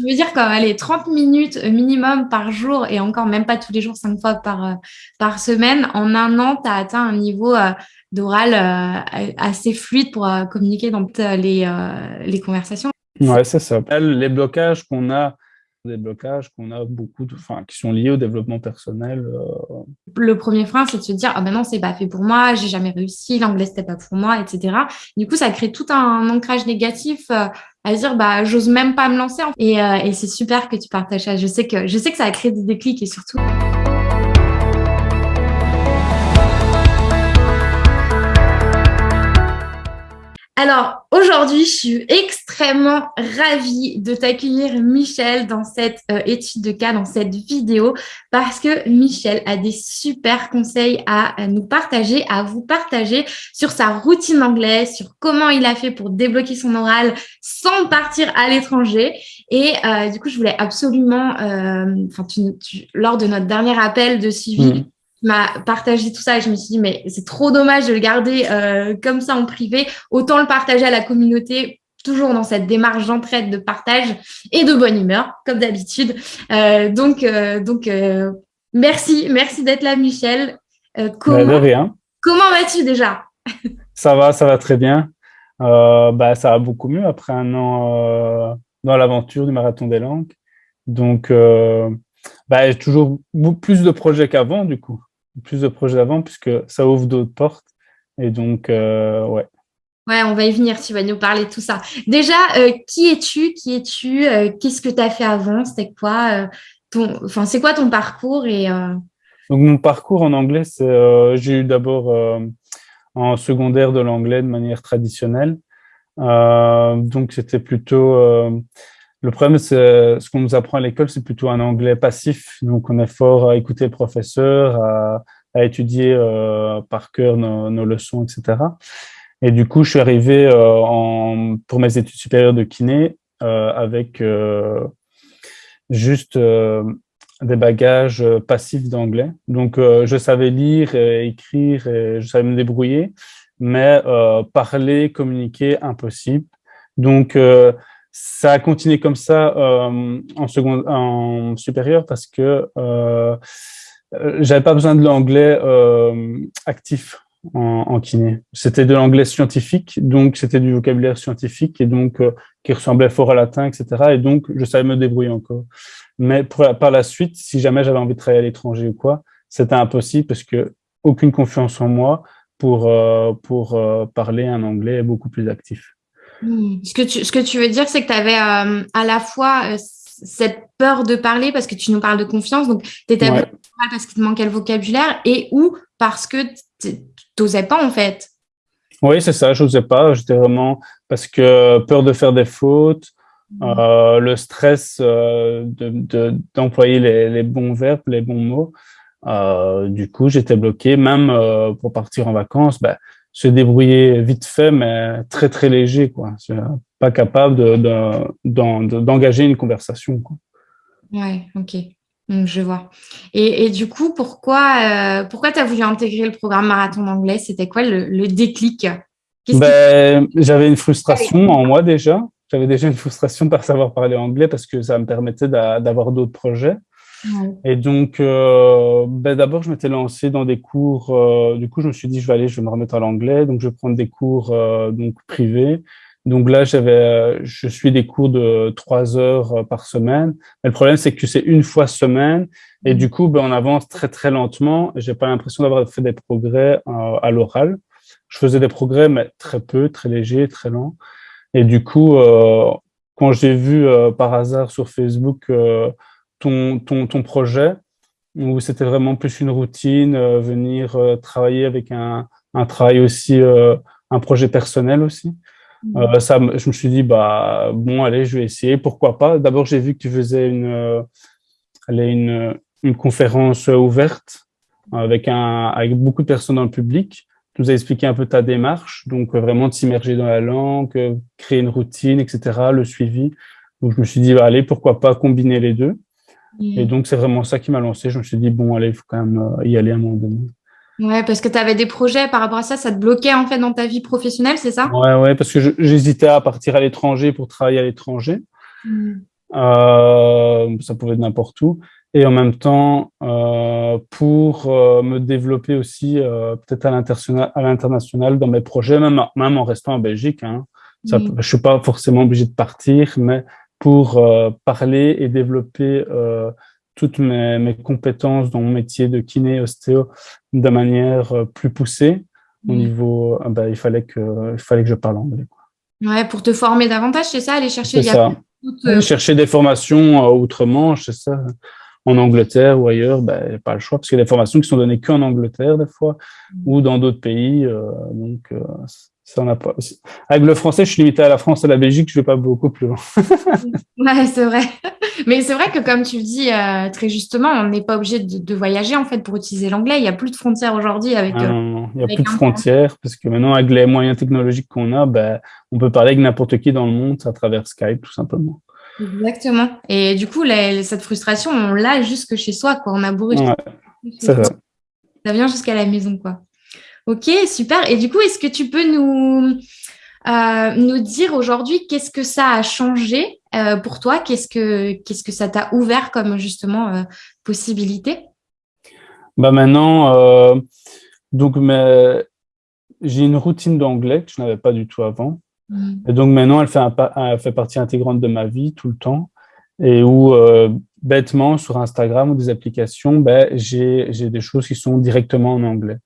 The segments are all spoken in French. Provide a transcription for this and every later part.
tu veux dire qu'elle est 30 minutes minimum par jour et encore même pas tous les jours, cinq fois par, par semaine. En un an, tu as atteint un niveau d'oral assez fluide pour communiquer dans les, les conversations. Ouais, c'est ça. Les blocages qu'on a des blocages qu'on a beaucoup, de, enfin, qui sont liés au développement personnel. Euh. Le premier frein, c'est de se dire, ah ben non, c'est pas fait pour moi, j'ai jamais réussi, l'anglais c'était pas pour moi, etc. Du coup, ça crée tout un ancrage négatif euh, à dire, bah, j'ose même pas me lancer. Et, euh, et c'est super que tu partages ça. Je sais que, je sais que ça a créé des déclics et surtout. Alors, aujourd'hui, je suis extrêmement ravie de t'accueillir, Michel, dans cette euh, étude de cas, dans cette vidéo, parce que Michel a des super conseils à, nous partager, à vous partager sur sa routine anglaise, sur comment il a fait pour débloquer son oral sans partir à l'étranger. Et euh, du coup, je voulais absolument, euh, lors de notre dernier appel de suivi, mmh m'a partagé tout ça et je me suis dit, mais c'est trop dommage de le garder euh, comme ça en privé. Autant le partager à la communauté, toujours dans cette démarche d'entraide, de partage et de bonne humeur, comme d'habitude. Euh, donc, euh, donc merci, merci d'être là, Michel. comment de rien. Comment vas-tu déjà? Ça va, ça va très bien. bah, ça va beaucoup mieux après un an dans l'aventure du marathon des langues. Donc, bah, toujours plus de projets qu'avant, du coup plus de projets d'avant puisque ça ouvre d'autres portes. Et donc, euh, ouais. Ouais, on va y venir, tu vas nous parler de tout ça. Déjà, euh, qui es-tu? Qui es-tu? Euh, Qu'est-ce que tu as fait avant? C'était quoi ton... Enfin, c'est quoi ton parcours? Et, Donc, mon parcours en anglais, c'est j'ai eu d'abord en secondaire de l'anglais de manière traditionnelle. donc, c'était plutôt le problème, c'est ce qu'on nous apprend à l'école, c'est plutôt un anglais passif. Donc, on est fort à écouter le professeur, à, étudier euh, par cœur nos, leçons, etc. Et du coup, je suis arrivé euh, pour mes études supérieures de kiné euh, avec juste des bagages passifs d'anglais. Donc, je savais lire, et écrire, et je savais me débrouiller, mais parler, communiquer, impossible. Donc, ça a continué comme ça euh, en, seconde, en supérieur parce que euh, euh, j'avais pas besoin de l'anglais euh, actif en, en kiné. C'était de l'anglais scientifique, donc c'était du vocabulaire scientifique et donc euh, qui ressemblait fort au latin, etc. Et donc je savais me débrouiller encore. Mais pour, par la suite, si jamais j'avais envie de travailler à l'étranger ou quoi, c'était impossible parce que aucune confiance en moi pour pour parler un anglais beaucoup plus actif. Hmm. Ce, que tu, ce que tu veux dire, c'est que tu avais euh, à la fois euh, cette peur de parler parce que tu nous parles de confiance, donc tu étais ouais. parce qu'il te manquait le vocabulaire et ou parce que tu n'osais pas en fait. Oui, c'est ça, je n'osais pas. J'étais vraiment parce que peur de faire des fautes, mmh. euh, le stress d'employer de, les, les, bons verbes, les bons mots. Du coup, j'étais bloqué. Même pour partir en vacances, ben, se débrouiller vite fait, mais très très léger, quoi. Pas capable d'engager de, de, une conversation. Quoi. Ouais, ok. Donc, je vois. Et, et, du coup, pourquoi, euh, pourquoi tu as voulu intégrer le programme marathon d'anglais? C'était quoi le, le déclic? Ben, J'avais une frustration en moi déjà. J'avais déjà une frustration par savoir parler anglais parce que ça me permettait d'avoir d'autres projets. Et donc, euh, ben d'abord, je m'étais lancé dans des cours. Euh, du coup, je me suis dit, je vais aller, je vais me remettre à l'anglais. Donc, je vais prendre des cours euh, donc privés. Donc là, j'avais, je suis des cours de trois heures par semaine. Mais le problème, c'est que c'est une fois semaine. Et du coup, ben, on avance très, très lentement. J'ai pas l'impression d'avoir fait des progrès à l'oral. Je faisais des progrès, mais très peu, très léger, très lent. Et du coup, quand j'ai vu par hasard sur Facebook ton, ton, ton projet ou c'était vraiment plus une routine, euh, venir euh, travailler avec un, un travail aussi, euh, un projet personnel aussi? Mmh. ça, je me suis dit, bah, bon, allez, je vais essayer, pourquoi pas? D'abord, j'ai vu que tu faisais une, une, une conférence ouverte avec, un, avec beaucoup de personnes dans le public. Tu nous as expliqué un peu ta démarche, donc vraiment de s'immerger dans la langue, créer une routine, etc., le suivi. Donc, je me suis dit, bah, allez, pourquoi pas combiner les deux? Et donc, c'est vraiment ça qui m'a lancé. Je me suis dit, bon, allez, il faut quand même euh, y aller à un moment donné. Ouais, parce que tu avais des projets par rapport à ça, ça te bloquait en fait dans ta vie professionnelle, c'est ça? Ouais, ouais, parce que j'hésitais à partir à l'étranger pour travailler à l'étranger. Mm. ça pouvait être n'importe où. Et en même temps, pour me développer aussi peut-être à l'international dans mes projets, même, même en restant en Belgique. Hein. Ça, Je suis pas forcément obligé de partir, mais pour parler et développer toutes mes, mes, compétences dans mon métier de kiné ostéo de manière euh, plus poussée au mm. niveau euh, bah, il fallait que il fallait que je parle anglais ouais pour te former davantage c'est ça aller chercher. Euh, chercher des formations outre-Manche c'est ça en Angleterre ou ailleurs ben pas le choix parce qu'il y a des formations qui sont données qu'en Angleterre des fois mm. ou dans d'autres pays donc ça n'a pas. Avec le français, je suis limité à la France et à la Belgique, je vais pas beaucoup plus loin. ouais, c'est vrai. Mais c'est vrai que comme tu le dis euh, très justement, on n'est pas obligé de, voyager en fait pour utiliser l'anglais. Il n'y a plus de frontières aujourd'hui avec. Ah, euh, il n'y a plus de frontières parce que maintenant avec les moyens technologiques qu'on a, ben, on peut parler avec n'importe qui dans le monde à travers Skype tout simplement. Exactement. Et du coup, cette frustration, on l'a jusque chez soi, quoi. On a bourré. ça. ça vient jusqu'à la maison, quoi. Ok, super. Et du coup, est-ce que tu peux nous, euh, nous dire aujourd'hui qu'est-ce que ça a changé euh, pour toi? Qu'est-ce que qu'est-ce que ça t'a ouvert comme justement euh, possibilité? Bah maintenant, donc j'ai une routine d'anglais que je n'avais pas du tout avant. Mmh. Et donc maintenant, elle fait, un, fait partie intégrante de ma vie tout le temps. Et où bêtement sur Instagram ou des applications, ben, j'ai des choses qui sont directement en anglais.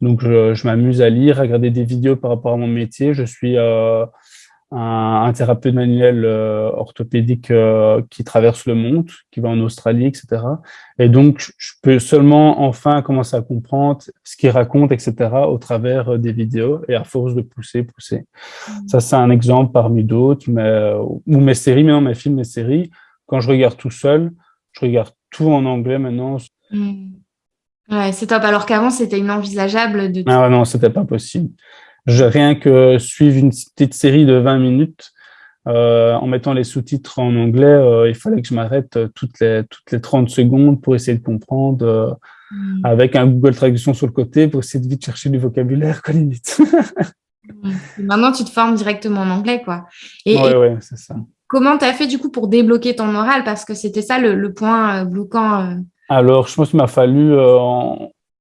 Donc, je, m'amuse à lire, à regarder des vidéos par rapport à mon métier. Je suis euh, un, thérapeute manuel euh, orthopédique euh, qui traverse le monde, qui va en Australie, etc. Et donc, je peux seulement enfin commencer à comprendre ce qu'il raconte, etc., au travers des vidéos et à force de pousser, pousser. Mmh. Ça, c'est un exemple parmi d'autres, mais, ou mes séries, maintenant mes films, mes séries. Quand je regarde tout seul, je regarde tout en anglais maintenant. Mmh. Ouais, c'est top. Alors qu'avant, c'était inenvisageable de. Ah ouais, non, c'était pas possible. Je, rien que suivre une petite série de 20 minutes euh, en mettant les sous-titres en anglais, euh, il fallait que je m'arrête euh, toutes les, toutes les 30 secondes pour essayer de comprendre, hmm. avec un Google Traduction sur le côté pour essayer de vite chercher du vocabulaire, quoi, limite. Maintenant, tu te formes directement en anglais, quoi. Et, ouais, c'est ça. Comment tu as fait, du coup, pour débloquer ton oral? Parce que c'était ça le, le point bloquant alors, je pense qu'il m'a fallu, euh,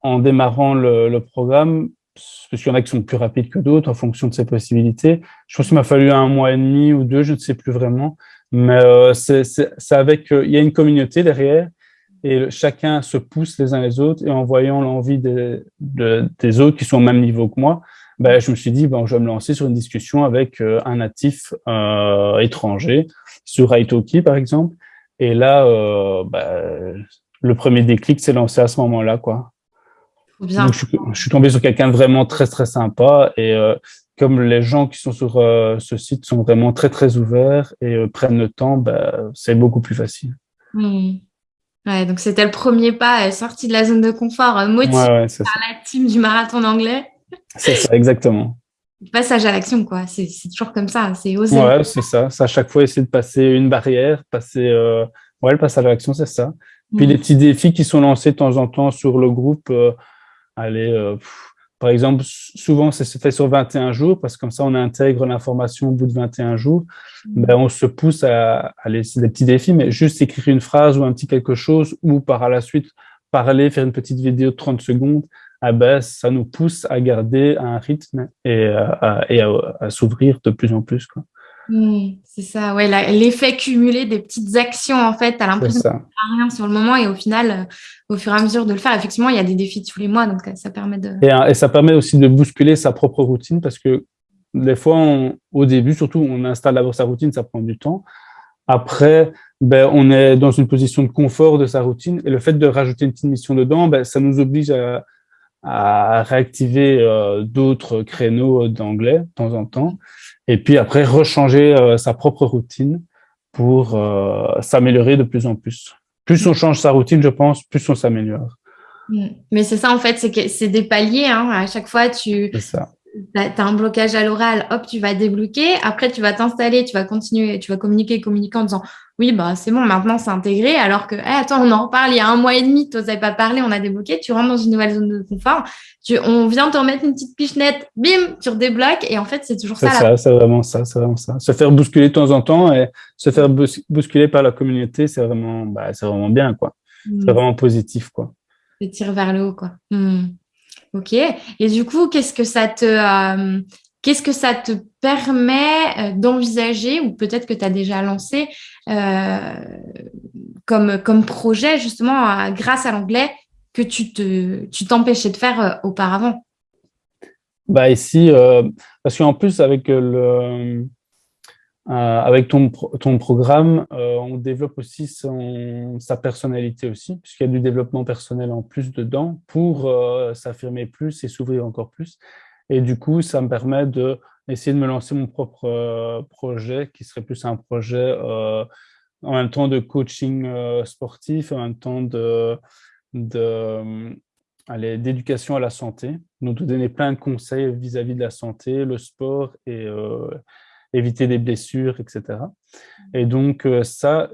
en, démarrant le, programme, parce qu'il y en a qui sont plus rapides que d'autres en fonction de ses possibilités, je pense qu'il m'a fallu un mois et demi ou deux, je ne sais plus vraiment. Mais euh, c'est avec, euh, il y a une communauté derrière et chacun se pousse les uns les autres et en voyant l'envie des, autres qui sont au même niveau que moi, ben, je me suis dit, bon, je vais me lancer sur une discussion avec un natif étranger sur Italki, par exemple. Et là, ben, le premier déclic s'est lancé à ce moment-là, quoi. Bien. je, suis tombé sur quelqu'un de vraiment très, très sympa. Et euh, comme les gens qui sont sur euh, ce site sont vraiment très, très ouverts et euh, prennent le temps, bah, c'est beaucoup plus facile. Ouais, donc c'était le premier pas, sorti de la zone de confort, motivé par la team du marathon anglais. C'est ça, exactement. Passage à l'action, quoi. C'est toujours comme ça, c'est oser. Ouais, c'est ça. C'est à chaque fois essayer de passer une barrière, passer. Ouais, le passage à l'action, c'est ça. Puis les petits défis qui sont lancés de temps en temps sur le groupe, euh, allez, euh, par exemple, souvent c'est fait sur 21 jours parce que comme ça on intègre l'information au bout de 21 jours. Mm. Ben, on se pousse à, aller, c'est des petits défis, mais juste écrire une phrase ou un petit quelque chose ou par la suite parler, faire une petite vidéo de 30 secondes, ah ben, ça nous pousse à garder un rythme et, à, et à s'ouvrir de plus en plus. Quoi. Mmh, c'est ça, ouais, l'effet cumulé des petites actions, en fait, as l'impression faire rien sur le moment et au final, euh, au fur et à mesure de le faire, effectivement, il y a des défis tous les mois, donc euh, ça permet de... Euh, et, ça permet aussi de bousculer sa propre routine parce que des fois, au début, surtout, on installe d'abord sa routine, ça prend du temps. Après, ben, on est dans une position de confort de sa routine et le fait de rajouter une petite mission dedans, ben, ça nous oblige à, à réactiver d'autres créneaux d'anglais de temps en temps et puis après rechanger euh, sa propre routine pour euh, s'améliorer de plus en plus. Plus on change sa routine, je pense, plus on s'améliore. Mm. Mais c'est ça en fait, c'est que c'est des paliers. Hein. À chaque fois, tu tu as un blocage à l'oral, hop, tu vas débloquer. Après, tu vas t'installer, tu vas continuer, tu vas communiquer, communiquer en disant oui, bah, c'est bon, maintenant c'est intégré. Alors que, attends, on en reparle il y a un mois et demi, tu n'osais pas parler, on a débloqué, tu rentres dans une nouvelle zone de confort. Tu, on vient te remettre une petite pichenette, bim, tu redébloques. Et en fait, c'est toujours ça. C'est ça, c'est vraiment ça, c'est vraiment ça. Se faire bousculer de temps en temps et se faire bousculer par la communauté, c'est vraiment, bah, c'est vraiment bien, quoi. C'est mm. vraiment positif, quoi. C'est tire vers le haut, quoi. Mm. Ok. Et du coup, qu'est-ce que ça te, euh, qu'est-ce que ça te permet euh, d'envisager, ou peut-être que tu as déjà lancé euh, comme, comme projet, justement, grâce à l'anglais, que tu te, tu t'empêchais de faire auparavant? Bah ici, parce qu'en plus, avec le, avec ton, ton programme, euh, on développe aussi sa personnalité aussi, puisqu'il y a du développement personnel en plus dedans pour euh, s'affirmer plus et s'ouvrir encore plus. Et du coup, ça me permet de de me lancer mon propre projet, qui serait plus un projet en même temps de coaching sportif, en même temps d'éducation à la santé, donc de donner plein de conseils vis-à-vis -vis de la santé, le sport et éviter des blessures, etc. Mm. Et donc euh, ça,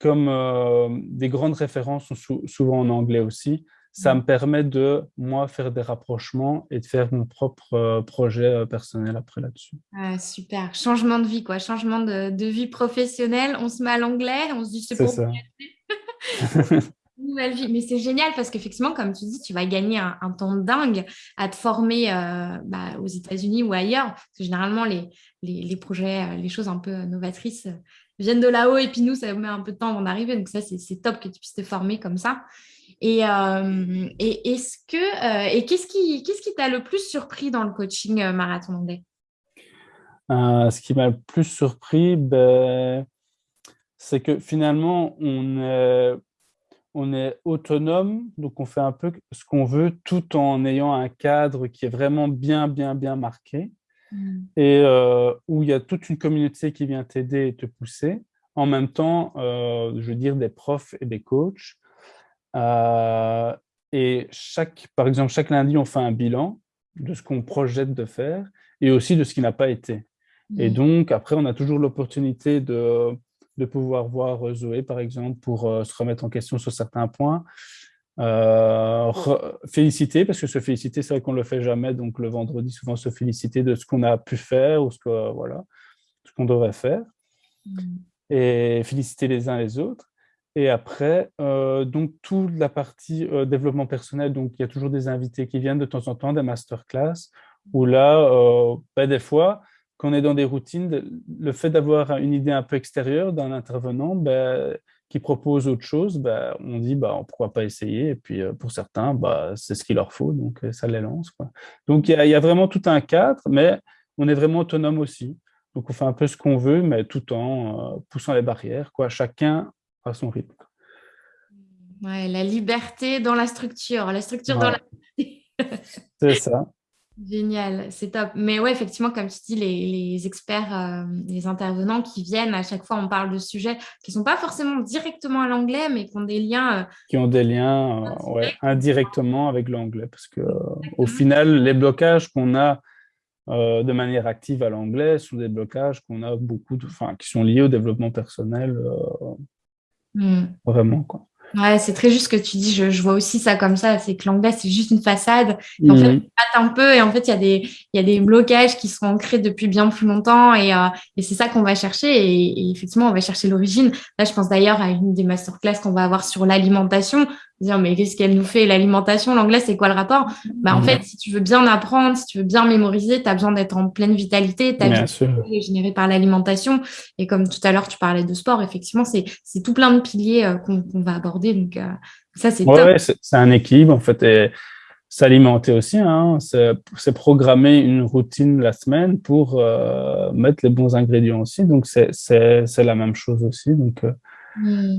comme euh, des grandes références sont souvent en anglais aussi, ça mm. me permet de, moi, faire des rapprochements et de faire mon propre euh, projet personnel après là-dessus. Ah, super. Changement de vie, quoi. Changement de, vie professionnelle. On se met à l'anglais, on se dit c'est pour ça. nouvelle vie. Mais c'est génial parce qu'effectivement, comme tu dis, tu vas gagner un, temps dingue à te former euh, bah, aux États-Unis ou ailleurs. Parce que généralement, les, projets, euh, les choses un peu novatrices euh, viennent de là-haut et puis nous, ça met un peu de temps avant d'arriver. Donc ça, c'est top que tu puisses te former comme ça. Et, est-ce que et qu'est-ce qui t'a le plus surpris dans le coaching marathon anglais Ce qui m'a le plus surpris, ben, c'est que finalement, on on est autonome, donc on fait un peu ce qu'on veut tout en ayant un cadre qui est vraiment bien, bien, bien marqué mm. et euh, où il y a toute une communauté qui vient t'aider et te pousser. En même temps, euh, je veux dire, des profs et des coachs. Euh, et chaque, par exemple, chaque lundi, on fait un bilan de ce qu'on projette de faire et aussi de ce qui n'a pas été. Et mm. donc, après, on a toujours l'opportunité de de pouvoir voir euh, Zoé, par exemple, pour euh, se remettre en question sur certains points. Euh, féliciter, parce que se féliciter, c'est vrai qu'on ne le fait jamais, donc le vendredi, souvent se féliciter de ce qu'on a pu faire ou ce qu'on voilà, ce qu'on devrait faire. Mm. Et féliciter les uns les autres. Et après, donc toute la partie développement personnel, donc il y a toujours des invités qui viennent de temps en temps, des masterclass, où là, ben, des fois, quand on est dans des routines, le fait d'avoir une idée un peu extérieure d'un intervenant ben, qui propose autre chose, ben, on dit bah, pourquoi pas essayer. Et puis euh, pour certains, bah, c'est ce qu'il leur faut, donc euh, ça les lance. Quoi. Donc il y, a vraiment tout un cadre, mais on est vraiment autonome aussi. Donc on fait un peu ce qu'on veut, mais tout en euh, poussant les barrières, quoi. chacun à son rythme. Ouais, la liberté dans la structure, la structure dans la... c'est ça. Génial, c'est top. Mais ouais, effectivement, comme tu dis, les, experts, euh, les intervenants qui viennent, à chaque fois, on parle de sujets qui ne sont pas forcément directement à l'anglais, mais qui ont des liens. Euh, qui ont des liens euh, indirectement avec l'anglais. Parce que au final, les blocages qu'on a de manière active à l'anglais sont des blocages qu'on a beaucoup, de, qui sont liés au développement personnel. Hmm. Vraiment, quoi. Ouais, c'est très juste ce que tu dis. Je, vois aussi ça comme ça. C'est que l'anglais, c'est juste une façade. en fait, un peu et en fait, il y, a des, il y a des blocages qui sont ancrés depuis bien plus longtemps et, euh, et c'est ça qu'on va chercher. Et, et, effectivement, on va chercher l'origine. Là, je pense d'ailleurs à une des masterclass qu'on va avoir sur l'alimentation dire mais qu'est-ce qu'elle nous fait? L'alimentation l'anglais c'est quoi le rapport? Bah en fait si tu veux bien apprendre si tu veux bien mémoriser tu as besoin d'être en pleine vitalité ta vie est générée par l'alimentation. Et comme tout à l'heure tu parlais de sport effectivement c'est c'est tout plein de piliers euh, qu'on va aborder. Donc euh, ça c'est ouais, c'est un équilibre en fait et s'alimenter aussi hein, c'est programmer une routine la semaine pour euh, mettre les bons ingrédients aussi. Donc c'est c'est la même chose aussi. Donc mmh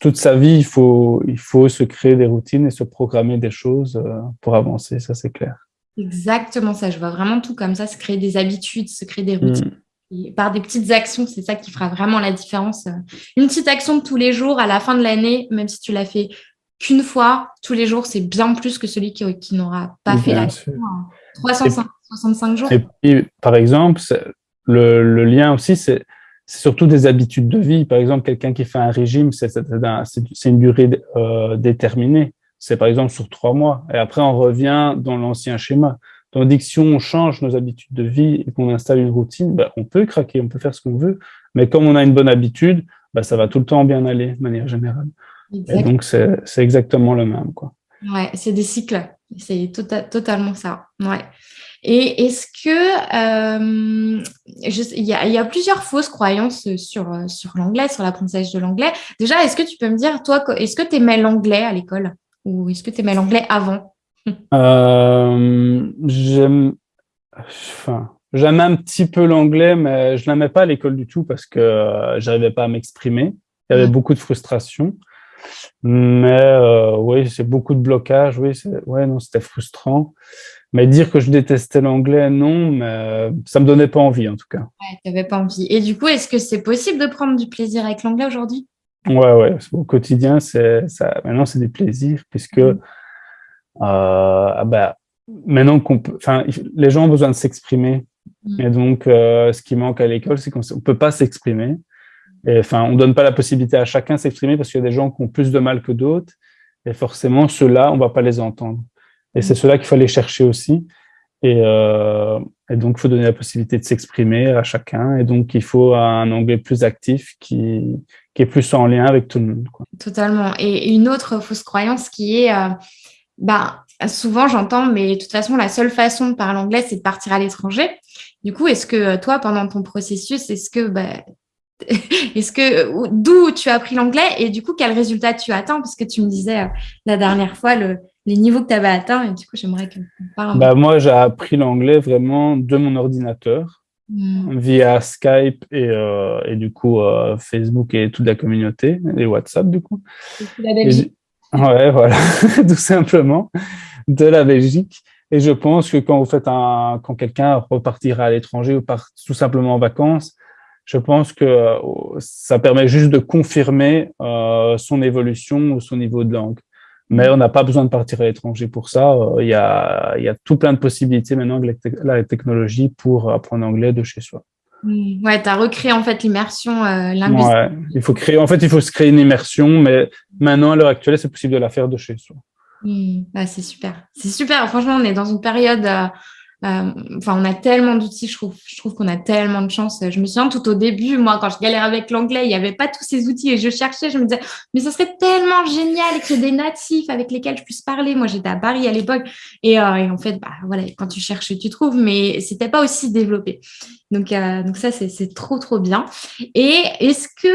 toute sa vie, il faut, il faut se créer des routines et se programmer des choses euh, pour avancer, ça c'est clair. Exactement ça, je vois vraiment tout comme ça, se créer des habitudes, se créer des routines. Mm. par des petites actions, c'est ça qui fera vraiment la différence. Une petite action de tous les jours à la fin de l'année, même si tu l'as fait qu'une fois, tous les jours, c'est bien plus que celui qui, qui n'aura pas fait l'action. 365 jours. Et puis, par exemple, le, le lien aussi, c'est surtout des habitudes de vie. Par exemple, quelqu'un qui fait un régime, c'est une durée euh, déterminée. C'est par exemple sur trois mois. Et après, on revient dans l'ancien schéma. Tandis que si on change nos habitudes de vie et qu'on installe une routine, ben, on peut craquer, on peut faire ce qu'on veut. Mais comme on a une bonne habitude, ben, ça va tout le temps bien aller de manière générale. Et donc, c'est exactement le même. Quoi. Ouais, c'est des cycles. C'est tota-, totalement ça. Ouais. Et est-ce que euh, il y, y, a plusieurs fausses croyances sur, sur l'anglais, sur l'apprentissage de l'anglais. Déjà, est-ce que tu peux me dire, toi, est-ce que tu aimais l'anglais à l'école? Ou est-ce que tu aimais l'anglais avant? Euh, J'aime, enfin, j'aime un petit peu l'anglais, mais je n'aimais pas à l'école du tout parce que euh, j'arrivais pas à m'exprimer. Il y avait beaucoup de frustration. Mais euh, oui, c'est beaucoup de blocage. Oui, ouais, non, c'était frustrant. Mais dire que je détestais l'anglais, non, mais ça me donnait pas envie en tout cas. Ouais, tu n'avais pas envie. Et du coup, est-ce que c'est possible de prendre du plaisir avec l'anglais aujourd'hui? Ouais, ouais. Au quotidien, c'est ça. Maintenant, c'est des plaisirs puisque mmh. euh, ah bah, maintenant qu'on peut, enfin, les gens ont besoin de s'exprimer. Mmh. Et donc, euh, ce qui manque à l'école, c'est qu'on ne peut pas s'exprimer. Et enfin, on donne pas la possibilité à chacun de s'exprimer parce qu'il y a des gens qui ont plus de mal que d'autres. Et forcément, ceux-là, on va pas les entendre. Et c'est cela qu'il faut aller chercher aussi. Et, euh, et donc, il faut donner la possibilité de s'exprimer à chacun. Et donc, il faut un anglais plus actif qui, qui est plus en lien avec tout le monde. Quoi. Totalement. Et une autre fausse croyance qui est, euh, bah, souvent j'entends, mais de toute façon, la seule façon de parler anglais, c'est de partir à l'étranger. Du coup, est-ce que toi, pendant ton processus, est-ce que bah, est-ce que d'où tu as appris l'anglais? Et du coup quel résultat tu attends? Parce que tu me disais euh, la dernière fois le, les niveaux que tu avais atteints et du coup j'aimerais que parle bah, moi j'ai appris l'anglais vraiment de mon ordinateur hmm. via Skype et, euh, et du coup euh, Facebook et toute la communauté et WhatsApp du coup la Belgique ouais voilà tout simplement de la Belgique et je pense que quand vous faites un quand quelqu'un repartira à l'étranger ou part tout simplement en vacances je pense que euh, ça permet juste de confirmer euh, son évolution ou son niveau de langue. Mais on n'a pas besoin de partir à l'étranger pour ça. Euh, il y, a, il y a tout plein de possibilités maintenant avec la technologie pour apprendre anglais de chez soi. Mmh. Ouais, tu as recréé en fait l'immersion euh, linguistique. Ouais, il faut créer, en fait, il faut se créer une immersion, mais maintenant, à l'heure actuelle, c'est possible de la faire de chez soi. Mmh. c'est super. C'est super. Franchement, on est dans une période euh, enfin, on a tellement d'outils, je trouve, je trouve qu'on a tellement de chance. Je me souviens tout au début, moi, quand je galérais avec l'anglais, il n'y avait pas tous ces outils et je cherchais, je me disais, mais ce serait tellement génial qu'il y ait des natifs avec lesquels je puisse parler. Moi, j'étais à Paris à l'époque et, euh, et, en fait, bah, voilà, quand tu cherches, tu trouves, mais c'était pas aussi développé. Donc, euh, donc ça, c'est trop, trop bien. Et est-ce que,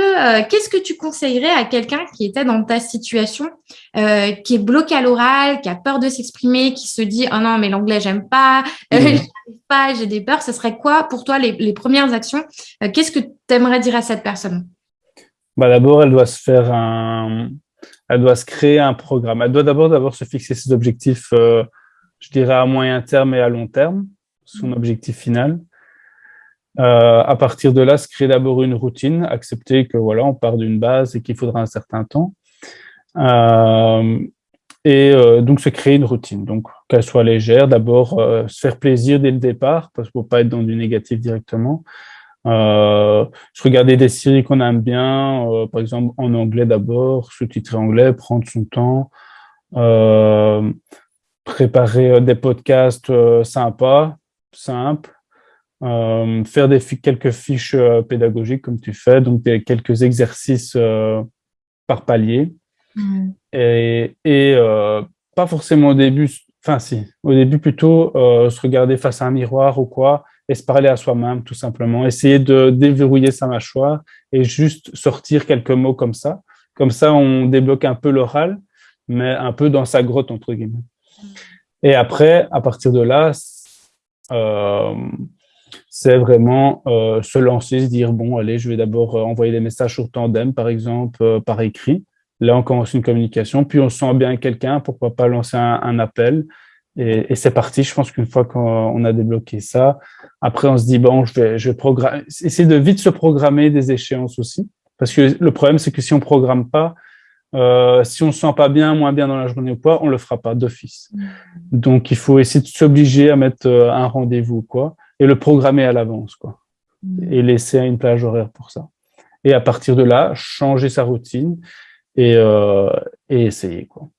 euh, qu'est-ce que tu conseillerais à quelqu'un qui était dans ta situation, euh, qui est bloqué à l'oral, qui a peur de s'exprimer, qui se dit, oh non, mais l'anglais, j'aime pas, euh, mmh. pas, j'ai des peurs. Ce serait quoi pour toi les, les premières actions? Qu'est-ce que tu aimerais dire à cette personne? Bah, D'abord, elle doit se faire un, elle doit se créer un programme. Elle doit d'abord d'abord se fixer ses objectifs, je dirais à moyen terme et à long terme, son objectif final. Euh, à partir de là, se créer d'abord une routine, accepter que voilà, on part d'une base et qu'il faudra un certain temps. Euh, et euh, donc se créer une routine, donc qu'elle soit légère. D'abord, euh, se faire plaisir dès le départ, parce qu'il ne faut pas être dans du négatif directement. Euh, se regarder des séries qu'on aime bien, par exemple en anglais d'abord, sous-titrer anglais, prendre son temps, préparer des podcasts sympas, simples, faire quelques fiches pédagogiques comme tu fais, donc quelques exercices par palier. Et, et pas forcément au début, enfin si, au début plutôt se regarder face à un miroir ou quoi, et se parler à soi-même tout simplement. Essayer de déverrouiller sa mâchoire et juste sortir quelques mots comme ça. Comme ça, on débloque un peu l'oral, mais un peu dans sa grotte, entre guillemets. Et après, à partir de là, euh, c'est vraiment euh, se lancer, se dire, bon, allez, je vais d'abord euh, envoyer des messages sur Tandem, par exemple, euh, par écrit. Là, on commence une communication, puis on sent bien quelqu'un, pourquoi pas lancer un, appel. Et, et c'est parti. Je pense qu'une fois qu'on a débloqué ça, après, on se dit, bon, je vais, je vais programmer, essayer de vite se programmer des échéances aussi. Parce que le problème, c'est que si on programme pas, si on ne se sent pas bien, moins bien dans la journée ou quoi, on ne le fera pas d'office. Mm. Donc, il faut essayer de s'obliger à mettre un rendez-vous quoi, et le programmer à l'avance. quoi, mm. Et laisser une plage horaire pour ça. Et à partir de là, changer sa routine et, et essayer. quoi.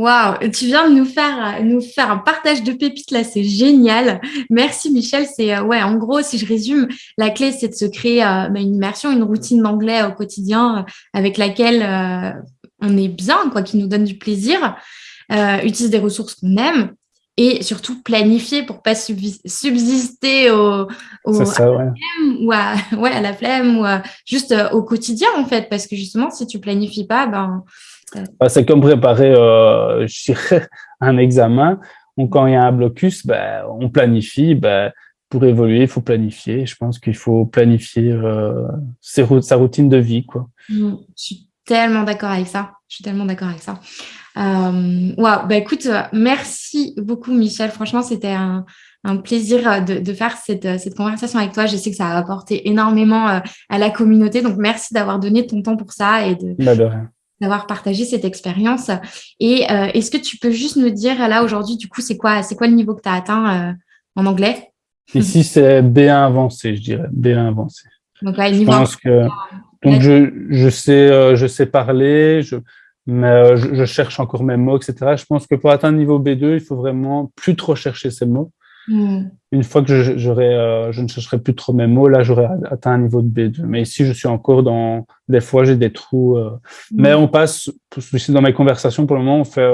Waouh, tu viens de nous faire, nous faire un partage de pépites là, c'est génial. Merci Michel. C'est euh, ouais, en gros, si je résume, la clé c'est de se créer euh, bah, une immersion, une routine d'anglais au quotidien euh, avec laquelle on est bien, quoi, qui nous donne du plaisir. utilise des ressources qu'on aime et surtout planifier pour pas subsister au, à, la flemme, ou à, ouais, à la flemme ou juste au quotidien en fait, parce que justement si tu planifies pas, ben bah, c'est comme préparer euh, un examen. Quand il y a un blocus, ben, on planifie. Ben, pour évoluer, il faut planifier. Je pense qu'il faut planifier euh, sa routine de vie. Quoi. Mmh, je suis tellement d'accord avec ça. Je suis tellement d'accord avec ça. Euh, wow. bah, écoute, merci beaucoup, Michel. Franchement, c'était un, un, plaisir de, de faire cette, cette, conversation avec toi. Je sais que ça a apporté énormément à la communauté. Donc, merci d'avoir donné ton temps pour ça et bah, d'avoir partagé cette expérience. Et euh, est-ce que tu peux juste nous dire, là, aujourd'hui, du coup, c'est quoi, quoi le niveau que tu as atteint euh, en anglais? Ici, c'est B1 avancé, je dirais, B1 avancé. Donc, là, je pense que... Donc, je, je, sais, euh, je sais parler, je, mais je, je, cherche encore mes mots, etc. Je pense que pour atteindre le niveau B2, il faut vraiment plus trop chercher ces mots. Hmm. Une fois que je, euh, je ne chercherai plus trop mes mots, là, j'aurais atteint un niveau de B2. Mais ici, je suis encore dans... Des fois, j'ai des trous. Euh. Hmm. Mais on passe, dans mes conversations, pour le moment, on, fait,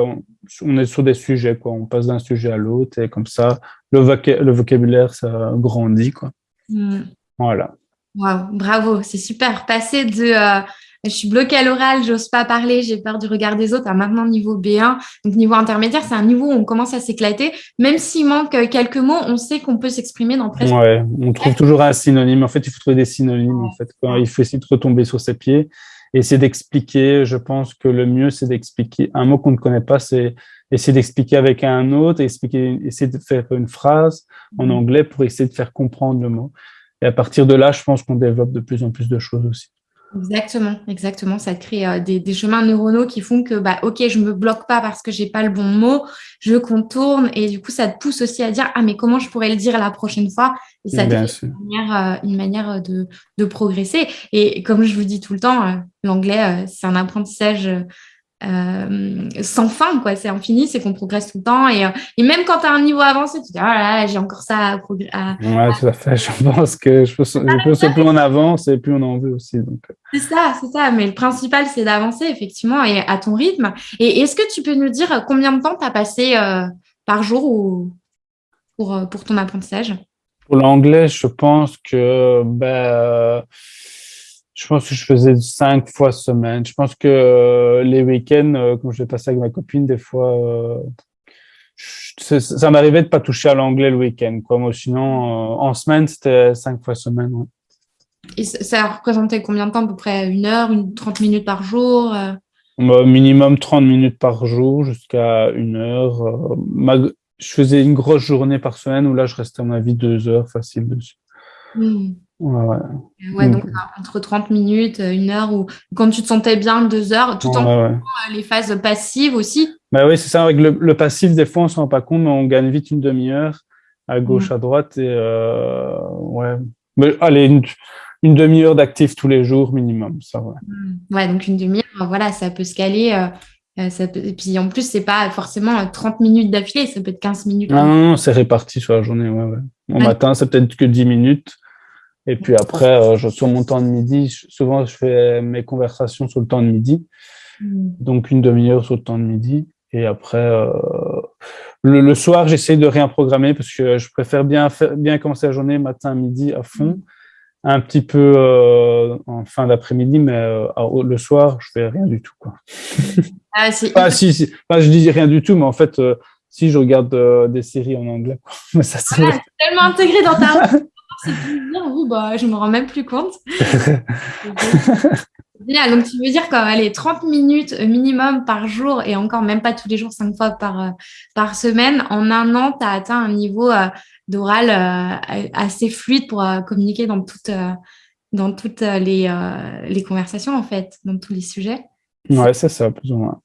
on, est sur des sujets. Quoi. On passe d'un sujet à l'autre et comme ça, le, le vocabulaire, ça grandit. Quoi. Hmm. Voilà. Wow, bravo, c'est super. Passer de... Euh, je suis bloquée à l'oral, j'ose pas parler, j'ai peur du regard des autres. À maintenant, niveau B1, donc niveau intermédiaire, c'est un niveau où on commence à s'éclater. Même s'il manque quelques mots, on sait qu'on peut s'exprimer dans presque. Ouais, on trouve toujours un synonyme. En fait, il faut trouver des synonymes. En fait, il faut essayer de retomber sur ses pieds et essayer d'expliquer. Je pense que le mieux, c'est d'expliquer un mot qu'on ne connaît pas, c'est essayer d'expliquer avec un autre, expliquer, essayer de faire une phrase en mmh. anglais pour essayer de faire comprendre le mot. Et à partir de là, je pense qu'on développe de plus en plus de choses aussi. Exactement, exactement. Ça crée euh, des, chemins neuronaux qui font que, bah, ok, je me bloque pas parce que j'ai pas le bon mot, je contourne et du coup, ça te pousse aussi à dire, ah, mais comment je pourrais le dire la prochaine fois? Et ça te fait une manière, euh, une manière de, de, progresser. Et comme je vous dis tout le temps, euh, l'anglais, c'est un apprentissage euh, sans fin, quoi. C'est infini, c'est qu'on progresse tout le temps. Et, euh, et même quand tu as un niveau avancé, tu dis, ah j'ai encore ça à progresser. Ouais, tout à fait. Je pense que je pense, que plus on avance et plus on en veut aussi. Euh. C'est ça, c'est ça. Mais le principal, c'est d'avancer, effectivement, et à ton rythme. Et est-ce que tu peux nous dire combien de temps tu as passé par jour ou, pour, pour ton apprentissage? Pour l'anglais, je pense que ben, je pense que je faisais cinq fois semaine. Je pense que euh, les week-ends, euh, quand je vais passer avec ma copine, des fois, euh, ça m'arrivait de pas toucher à l'anglais le week-end. Quoi. Moi, sinon, en semaine, c'était cinq fois semaine. Et ça représentait combien de temps? À peu près une heure, une 30 minutes par jour Minimum 30 minutes par jour jusqu'à une heure. Je faisais une grosse journée par semaine où là, je restais, à mon avis, deux heures facile dessus. Hmm. Ouais, ouais. donc entre 30 minutes, une heure, ou quand tu te sentais bien, deux heures, tout en euh, les phases passives aussi. Bah oui, c'est ça. Avec le, passif, des fois, on ne se rend pas compte, mais on gagne vite une demi-heure à gauche, mm. à droite. Et euh, ouais. Mais, allez, une, demi-heure d'actif tous les jours minimum, ça va. Mm. Ouais, donc une demi-heure, voilà, ça peut se caler. Euh, ça Et puis en plus, c'est pas forcément 30 minutes d'affilée, ça peut être 15 minutes. Non, non, non c'est réparti sur la journée. Ouais, ouais. Au matin, c'est peut-être que 10 minutes. Et puis après, euh, je, sur mon temps de midi, souvent je fais mes conversations sur le temps de midi. Mm. Donc une demi-heure sur le temps de midi. Et après, euh, le, soir, j'essaie de rien programmer parce que je préfère bien, faire, bien commencer la journée matin, midi à fond. Mm. Un petit peu euh, en fin d'après-midi, mais le soir, je fais rien du tout. Quoi. Ah, ah si, si. je dis rien du tout, mais en fait, si je regarde des séries en anglais. Mais ça, c'est tellement intégré dans ta c'est plus bah, je me rends même plus compte. Donc, tu veux dire quoi allez, 30 minutes minimum par jour et encore même pas tous les jours, 5 fois par, euh, par semaine. En un an, tu as atteint un niveau euh, d'oral euh, assez fluide pour communiquer dans toutes, dans toutes les, les conversations, en fait, dans tous les sujets. Ouais, c'est ça, plus ou moins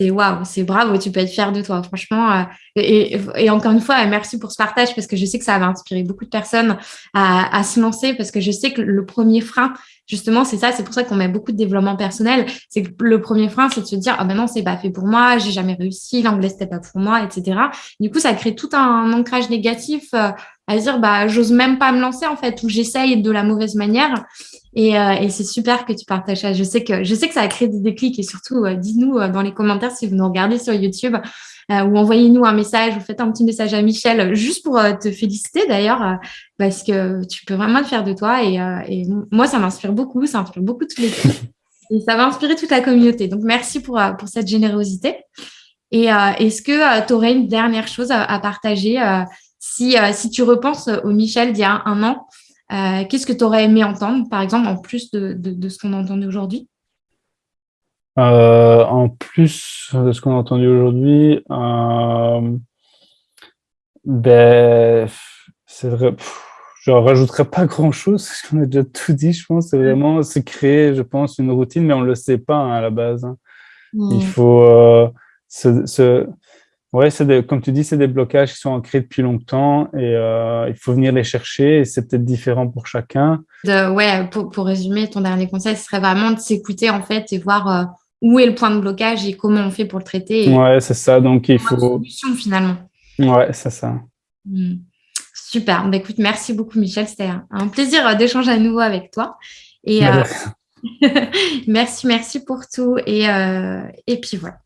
c'est waouh, c'est bravo, tu peux être fier de toi, franchement. Euh, et, encore une fois, merci pour ce partage parce que je sais que ça va inspirer beaucoup de personnes à, se lancer parce que je sais que le premier frein, justement, c'est ça, c'est pour ça qu'on met beaucoup de développement personnel. C'est que le premier frein, c'est de se dire, ah ben non, c'est pas fait pour moi, j'ai jamais réussi, l'anglais c'était pas pour moi, etc. Du coup, ça crée tout un ancrage négatif euh, à dire, bah, j'ose même pas me lancer en fait, ou j'essaye de la mauvaise manière. Euh, et, c'est super que tu partages ça. Je sais que, je sais que ça a créé des déclics et surtout, euh, dites-nous euh, dans les commentaires si vous nous regardez sur YouTube ou envoyez-nous un message ou faites un petit message à Michel juste pour te féliciter d'ailleurs parce que tu peux vraiment le faire de toi et, moi, ça m'inspire beaucoup, ça inspire beaucoup toutes les et ça va inspirer toute la communauté. Donc, merci pour, pour cette générosité. Et est-ce que tu aurais une dernière chose à, partager si, si tu repenses au Michel d'il y a un an euh, qu'est-ce que tu aurais aimé entendre, par exemple, en plus de, ce qu'on a entendu aujourd'hui? Euh, En plus de ce qu'on a entendu aujourd'hui, euh, ben, c'est vrai, je rajouterais pas grand-chose, parce qu'on a déjà tout dit, je pense. C'est vraiment, c'est créer, je pense, une routine, mais on ne le sait pas hein, à la base. Hein. Il faut se Ouais, des, comme tu dis, c'est des blocages qui sont ancrés depuis longtemps et euh, il faut venir les chercher et c'est peut-être différent pour chacun. ouais, pour, pour, résumer, ton dernier conseil, ce serait vraiment de s'écouter en fait et voir euh, où est le point de blocage et comment on fait pour le traiter. ouais, c'est ça. Donc, il faut. solution finalement. Ouais, c'est ça. Hmm. Super. Bah, écoute, merci beaucoup, Michel. C'était un plaisir euh, d'échanger à nouveau avec toi. Et merci, merci pour tout. Et, et puis voilà.